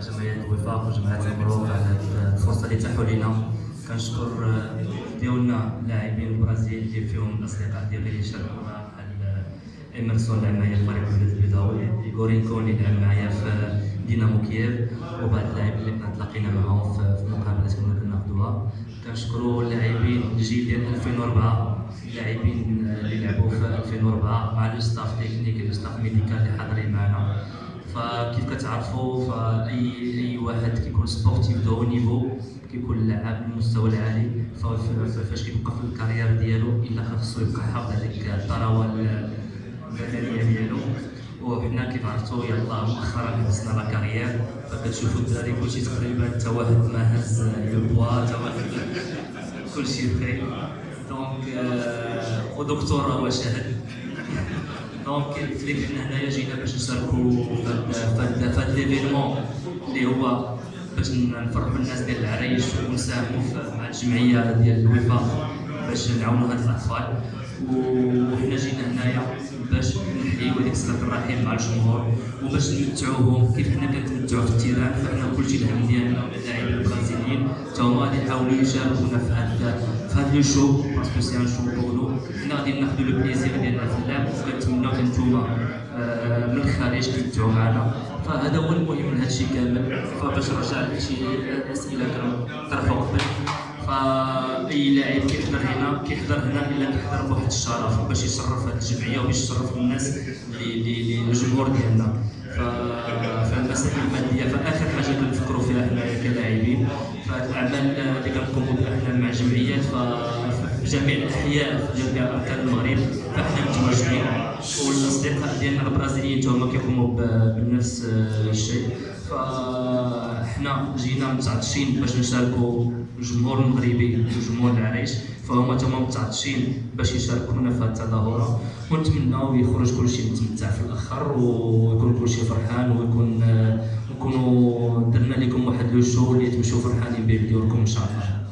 جمعية الوفاق وجمعية المبروك على الفرصة اللي تاحوا لنا كنشكر ديالنا اللاعبين البرازيل اللي فيهم الاصدقاء ديالي اللي شاركوا بحال ايمرسون لعب معايا في فريق البيضاوي ايغورينكو اللي لعب معايا في دينامو كييف وبعض اللاعبين اللي كنا تلاقينا معاهم في المقابلات كنا كناخذوها كنشكروا اللاعبين الجيل ديال 2004 اللاعبين اللي لعبوا في 2004 مع le staff technique le staff médical اللي حاضرين فكيف كتعرفوا؟ فأي أي واحد كيكون sportif de niveau كيكون لاعب بالمستوى العالي فاش كيبقى في ال carrière ديالو إلا خاصو يبقى حافظ هذيك الثروه البدنيه ديالو. وحنا كيف عرفتوا يلاه مؤخرا هزنا la carrière فكتشوفوا الدراري كلشي تقريبا حتى واحد ما هز le poids حتى واحد كلشي بخير donc ودكتور هو شاهد donc لك حنا هنايا جينا باش نشاركوا في l'événement اللي هو باش نفرحوا الناس ديال العرايش ونساهموا مع الجمعيه ديال الوفاق باش نعاونوا هاد الاطفال وحنا جينا هنايا باش نحييو هذيك صله الرحم مع الجمهور وباش نمتعوهم كيف حنا كنتمتعوا في ال terrain فحنا كلشي الهم ديالنا اللاعبين اللي يحاولوا يشاركونا في هذا في هذا لو شو باسكو سي ان شو بورنو حنا غادي ناخذوا لو بليزير ديالنا في اللعب وكنتمناو انتوما آه، من الخارج تمتعوا معنا فهذا هو المهم من هذا الشيء كامل. فباش نرجع لشي أسئلة كانوا طرحوا قبل. فأي لاعب كيحضر هنا؟ كيحضر هنا إلا كيحضر بواحد الشرف باش يشرف هذه الجمعية وباش يشرف الناس اللي الجمهور ديالنا. فالمسائل المادية. فاخر كلاعبين فالاعمال اللي كنقوموا بها حنا مع جمعيات في جميع الأحياء في جميع أركان المغرب فاحنا متواجدين والأصدقاء ديالنا البرازيليين هما كيقوموا بنفس الشيء. فاحنا جينا متعطشين باش نشاركوا الجمهور المغربي والجمهور العريش. فهما تما متعطشين باش يشاركونا في هذه التظاهرة. ونتمناو يخرج كلشي متمتع في الأخر ويكون كلشي فرحان ويكون لكم واحد لو شو اللي تمشوا فرحانين به بديوركم إن شاء الله.